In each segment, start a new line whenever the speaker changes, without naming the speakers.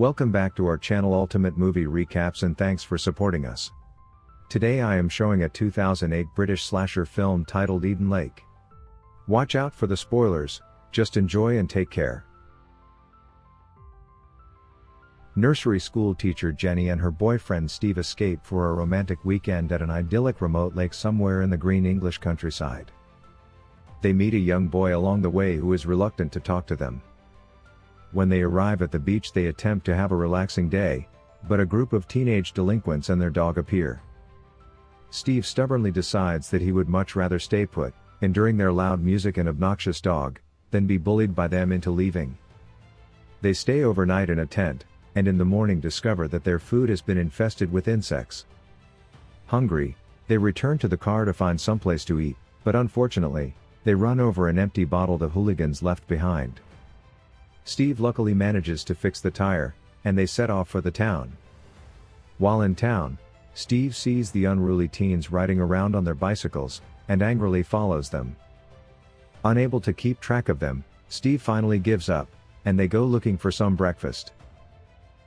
Welcome back to our channel Ultimate Movie Recaps and thanks for supporting us. Today I am showing a 2008 British slasher film titled Eden Lake. Watch out for the spoilers, just enjoy and take care. Nursery school teacher Jenny and her boyfriend Steve escape for a romantic weekend at an idyllic remote lake somewhere in the green English countryside. They meet a young boy along the way who is reluctant to talk to them. When they arrive at the beach they attempt to have a relaxing day, but a group of teenage delinquents and their dog appear. Steve stubbornly decides that he would much rather stay put, enduring their loud music and obnoxious dog, than be bullied by them into leaving. They stay overnight in a tent, and in the morning discover that their food has been infested with insects. Hungry, they return to the car to find someplace to eat, but unfortunately, they run over an empty bottle the hooligans left behind. Steve luckily manages to fix the tire, and they set off for the town. While in town, Steve sees the unruly teens riding around on their bicycles, and angrily follows them. Unable to keep track of them, Steve finally gives up, and they go looking for some breakfast.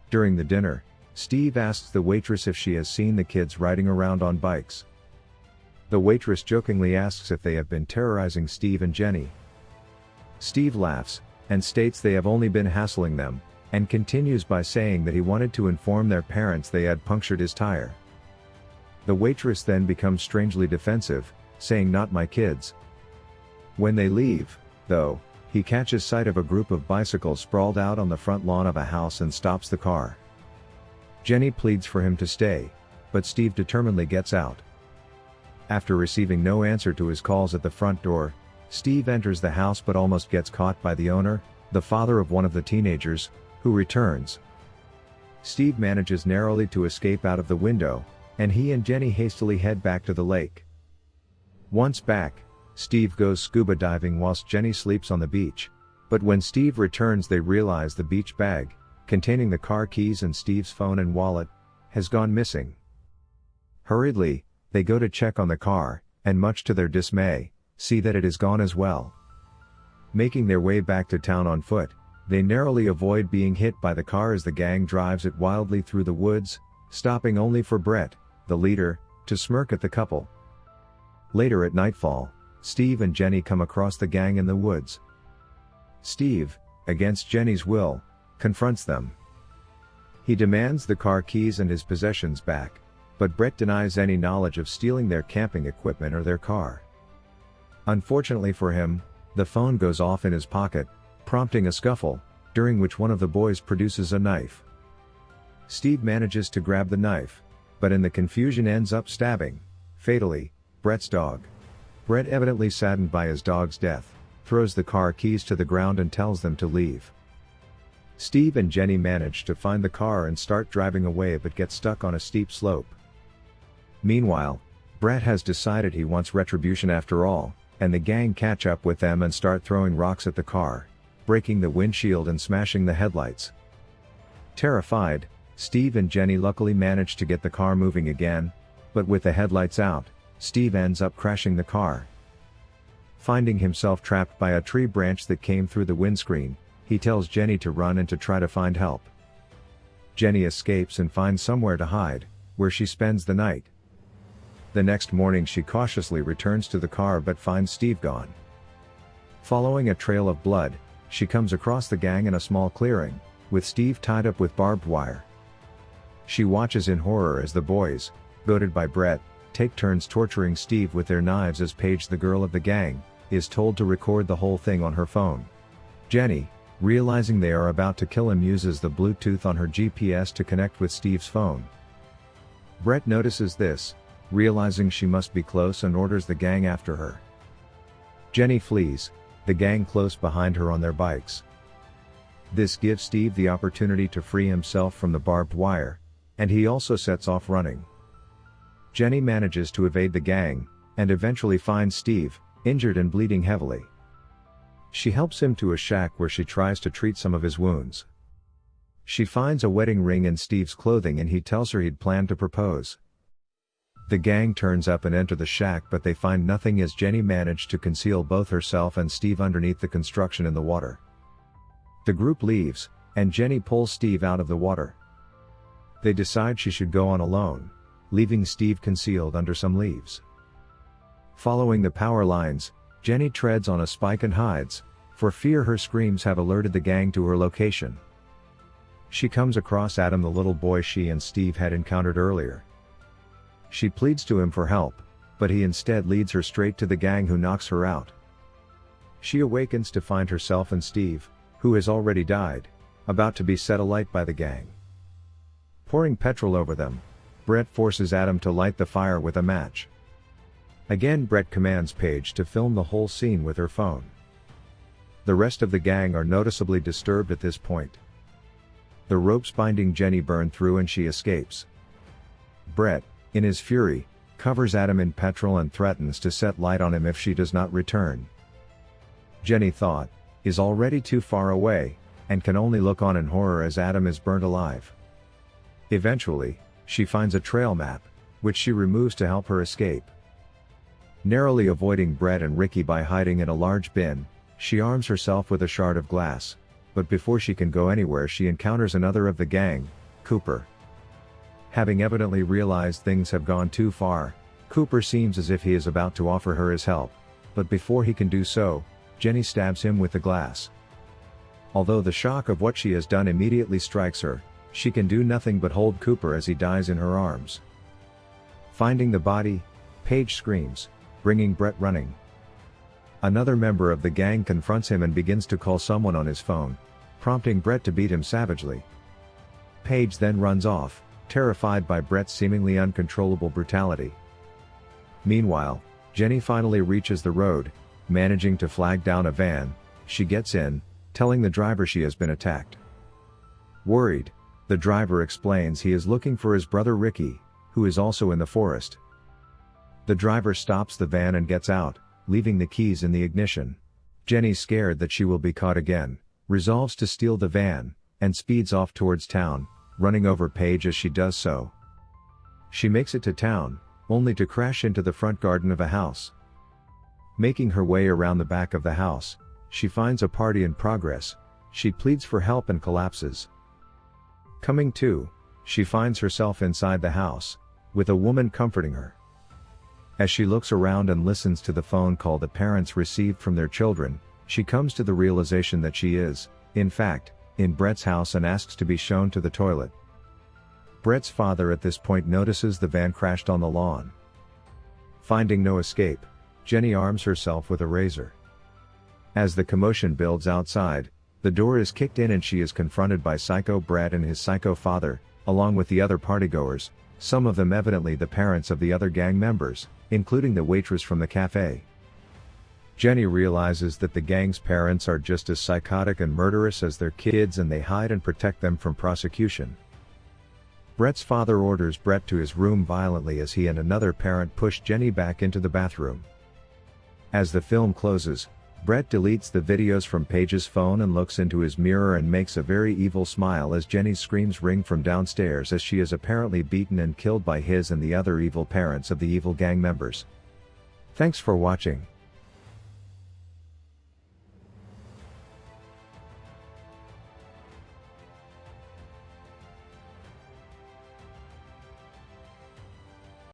During the dinner, Steve asks the waitress if she has seen the kids riding around on bikes. The waitress jokingly asks if they have been terrorizing Steve and Jenny. Steve laughs, and states they have only been hassling them, and continues by saying that he wanted to inform their parents they had punctured his tire. The waitress then becomes strangely defensive, saying not my kids. When they leave, though, he catches sight of a group of bicycles sprawled out on the front lawn of a house and stops the car. Jenny pleads for him to stay, but Steve determinedly gets out. After receiving no answer to his calls at the front door, Steve enters the house but almost gets caught by the owner, the father of one of the teenagers, who returns. Steve manages narrowly to escape out of the window, and he and Jenny hastily head back to the lake. Once back, Steve goes scuba diving whilst Jenny sleeps on the beach, but when Steve returns they realize the beach bag, containing the car keys and Steve's phone and wallet, has gone missing. Hurriedly, they go to check on the car, and much to their dismay, see that it is gone as well. Making their way back to town on foot, they narrowly avoid being hit by the car as the gang drives it wildly through the woods, stopping only for Brett, the leader, to smirk at the couple. Later at nightfall, Steve and Jenny come across the gang in the woods. Steve, against Jenny's will, confronts them. He demands the car keys and his possessions back, but Brett denies any knowledge of stealing their camping equipment or their car. Unfortunately for him, the phone goes off in his pocket, prompting a scuffle, during which one of the boys produces a knife. Steve manages to grab the knife, but in the confusion ends up stabbing, fatally, Brett's dog. Brett evidently saddened by his dog's death, throws the car keys to the ground and tells them to leave. Steve and Jenny manage to find the car and start driving away but get stuck on a steep slope. Meanwhile, Brett has decided he wants retribution after all, and the gang catch up with them and start throwing rocks at the car, breaking the windshield and smashing the headlights. Terrified, Steve and Jenny luckily manage to get the car moving again, but with the headlights out, Steve ends up crashing the car. Finding himself trapped by a tree branch that came through the windscreen, he tells Jenny to run and to try to find help. Jenny escapes and finds somewhere to hide, where she spends the night. The next morning she cautiously returns to the car but finds Steve gone. Following a trail of blood, she comes across the gang in a small clearing, with Steve tied up with barbed wire. She watches in horror as the boys, goaded by Brett, take turns torturing Steve with their knives as Paige the girl of the gang, is told to record the whole thing on her phone. Jenny, realizing they are about to kill him uses the Bluetooth on her GPS to connect with Steve's phone. Brett notices this, realizing she must be close and orders the gang after her. Jenny flees, the gang close behind her on their bikes. This gives Steve the opportunity to free himself from the barbed wire, and he also sets off running. Jenny manages to evade the gang, and eventually finds Steve, injured and bleeding heavily. She helps him to a shack where she tries to treat some of his wounds. She finds a wedding ring in Steve's clothing and he tells her he'd planned to propose. The gang turns up and enter the shack but they find nothing as Jenny managed to conceal both herself and Steve underneath the construction in the water. The group leaves, and Jenny pulls Steve out of the water. They decide she should go on alone, leaving Steve concealed under some leaves. Following the power lines, Jenny treads on a spike and hides, for fear her screams have alerted the gang to her location. She comes across Adam the little boy she and Steve had encountered earlier. She pleads to him for help, but he instead leads her straight to the gang who knocks her out. She awakens to find herself and Steve, who has already died, about to be set alight by the gang. Pouring petrol over them, Brett forces Adam to light the fire with a match. Again Brett commands Paige to film the whole scene with her phone. The rest of the gang are noticeably disturbed at this point. The ropes binding Jenny burn through and she escapes. Brett, in his fury, covers Adam in petrol and threatens to set light on him if she does not return. Jenny thought, is already too far away, and can only look on in horror as Adam is burnt alive. Eventually, she finds a trail map, which she removes to help her escape. Narrowly avoiding Brett and Ricky by hiding in a large bin, she arms herself with a shard of glass, but before she can go anywhere she encounters another of the gang, Cooper. Having evidently realized things have gone too far, Cooper seems as if he is about to offer her his help, but before he can do so, Jenny stabs him with the glass. Although the shock of what she has done immediately strikes her, she can do nothing but hold Cooper as he dies in her arms. Finding the body, Paige screams, bringing Brett running. Another member of the gang confronts him and begins to call someone on his phone, prompting Brett to beat him savagely. Paige then runs off, terrified by Brett's seemingly uncontrollable brutality. Meanwhile, Jenny finally reaches the road, managing to flag down a van, she gets in, telling the driver she has been attacked. Worried, the driver explains he is looking for his brother Ricky, who is also in the forest. The driver stops the van and gets out, leaving the keys in the ignition. Jenny scared that she will be caught again, resolves to steal the van, and speeds off towards town, running over Paige as she does so. She makes it to town, only to crash into the front garden of a house. Making her way around the back of the house, she finds a party in progress, she pleads for help and collapses. Coming to, she finds herself inside the house, with a woman comforting her. As she looks around and listens to the phone call that parents received from their children, she comes to the realization that she is, in fact, in Brett's house and asks to be shown to the toilet. Brett's father at this point notices the van crashed on the lawn. Finding no escape, Jenny arms herself with a razor. As the commotion builds outside, the door is kicked in and she is confronted by Psycho Brett and his psycho father, along with the other partygoers, some of them evidently the parents of the other gang members, including the waitress from the cafe. Jenny realizes that the gang's parents are just as psychotic and murderous as their kids and they hide and protect them from prosecution. Brett's father orders Brett to his room violently as he and another parent push Jenny back into the bathroom. As the film closes, Brett deletes the videos from Paige's phone and looks into his mirror and makes a very evil smile as Jenny's screams ring from downstairs as she is apparently beaten and killed by his and the other evil parents of the evil gang members. Thanks for watching.